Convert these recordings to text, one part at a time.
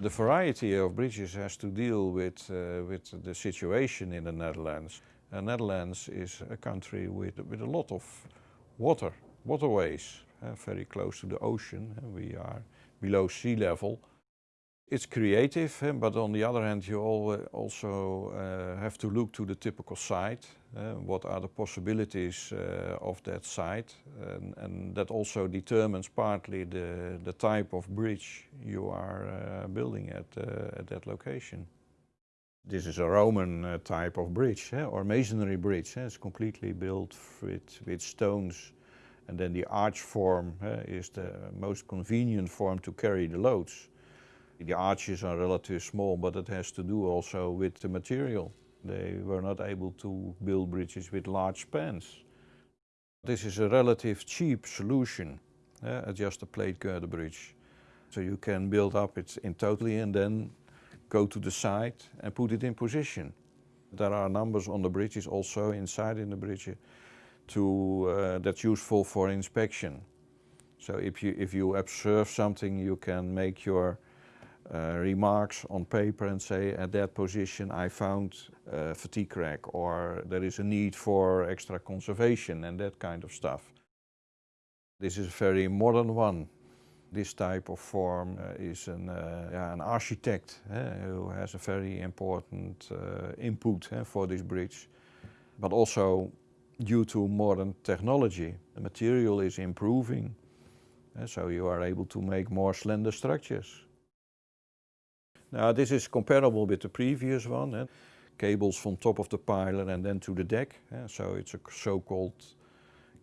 The variety of bridges has to deal with, uh, with the situation in the Netherlands. The Netherlands is a country with, with a lot of water, waterways, uh, very close to the ocean. we are below sea level. It's creative, eh, but on the other hand, you also uh, have to look to the typical site. What are the possibilities of that site? And, and, that also determines partly the, the type of bridge you are building at, at that location. This is a Roman type of bridge, eh, or masonry bridge. Eh? It's completely built with, with stones. And then the arch form is the most convenient form to carry the loads. The arches are relatively small, but it has to do also with the material. They were not able to build bridges with large spans. This is a relative cheap solution, uh, just a plate girder bridge. So you can build up it in totally and then go to the site and put it in position. There are numbers on the bridges also inside in the bridge to, uh, that's useful for inspection. So if you, if you observe something, you can make your uh, remarks on paper and say at that position I found uh, fatigue crack or there is a need for extra conservation and that kind of stuff. This is a very modern one. This type of form uh, is an, uh, yeah, an architect eh, who has a very important uh, input eh, for this bridge. But also due to modern technology, the material is improving. Eh, so you are able to make more slender structures. Now this is comparable with the previous one. Eh? Cables from top of the piler and then to the deck. Eh? So it's a so-called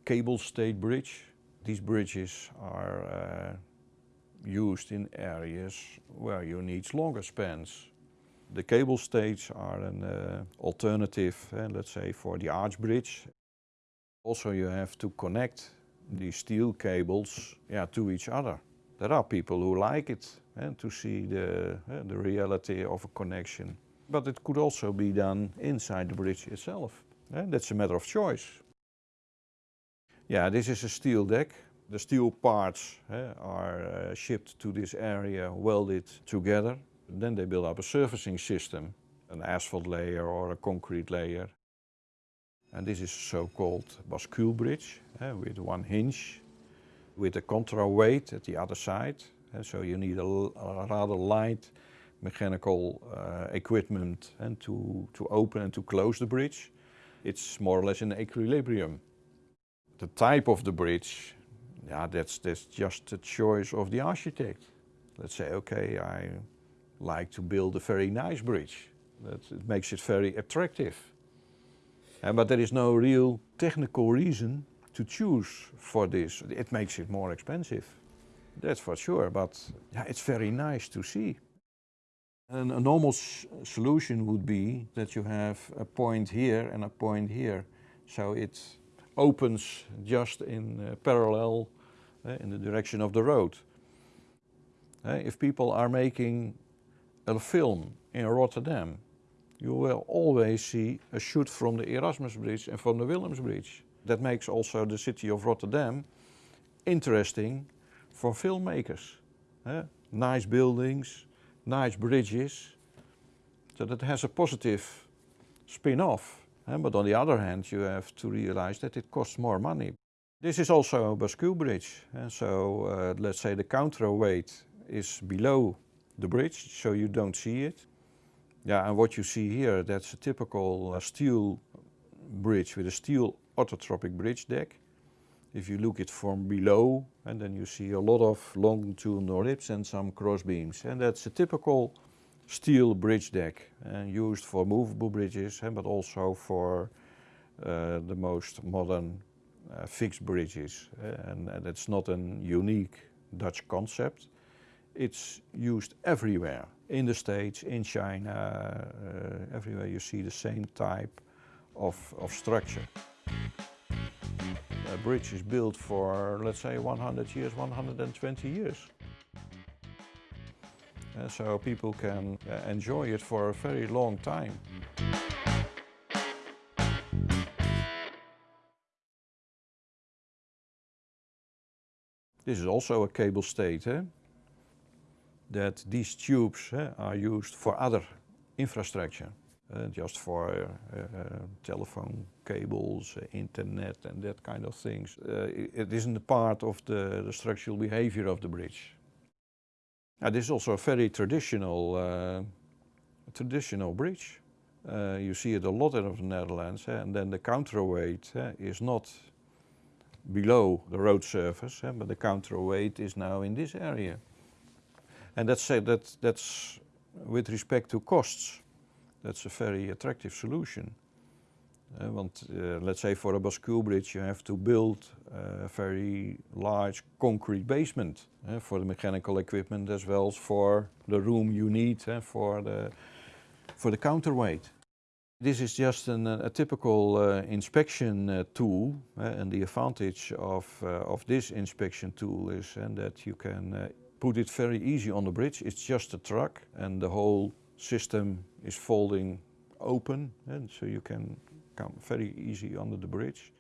cable stayed bridge. These bridges are uh, used in areas where you need longer spans. The cable stays are an uh, alternative, uh, let's say, for the arch bridge. Also you have to connect these steel cables yeah, to each other. There are people who like it and to see the, uh, the reality of a connection. But it could also be done inside the bridge itself. Uh, that's a matter of choice. Yeah, this is a steel deck. The steel parts uh, are uh, shipped to this area, welded together. Then they build up a surfacing system, an asphalt layer or a concrete layer. And this is a so-called bascule bridge with one hinge with a counterweight at the other side so you need a, a rather light mechanical uh, equipment and to, to open and to close the bridge. It's more or less in equilibrium. The type of the bridge, yeah, that's, that's just a choice of the architect. Let's say, okay, I like to build a very nice bridge. That it makes it very attractive. And, but there is no real technical reason to choose for this. It makes it more expensive. That's for sure, but yeah, it's very nice to see. And a normal solution would be that you have a point here and a point here. So it opens just in uh, parallel uh, in the direction of the road. Uh, if people are making a film in Rotterdam, you will always see a shoot from the Erasmus Bridge and from the Willems Bridge. That makes also the city of Rotterdam interesting for filmmakers. Nice buildings, nice bridges. So that has a positive spin-off. But on the other hand, you have to realize that it costs more money. This is also a bascule bridge. So uh, let's say the counterweight is below the bridge, so you don't see it. Yeah, and what you see here, that's a typical uh, steel bridge with a steel orthotropic bridge deck. If you look it from below, and then you see a lot of longitudinal ribs and some cross beams. And that's a typical steel bridge deck and used for movable bridges, but also for uh, the most modern uh, fixed bridges. And, and it's not a unique Dutch concept. It's used everywhere, in the States, in China, uh, everywhere you see the same type of, of structure a bridge is built for, let's say, 100 years, 120 years. And so people can uh, enjoy it for a very long time. This is also a cable stayed. Eh? that these tubes uh, are used for other infrastructure, uh, just for uh, telephone cables, uh, internet and that kind of things. Uh, it isn't part of the, the, structural behavior of the bridge. Now, this is also a very traditional, uh, traditional bridge. you see it a lot in the Netherlands, and then the counterweight is not below the road surface, but the counterweight is now in this area. And that's, uh, that, that's with respect to costs, that's a very attractive solution. Uh, want, uh, let's say for a bascule bridge you have to build a very large concrete basement uh, for the mechanical equipment as well as for the room you need for, the, for the counterweight. This is just an, a typical inspection tool and the advantage of, of this inspection tool is and that you can put it very easy on the bridge. It's just a truck and the whole system is folding open and so you can come very easy under the bridge.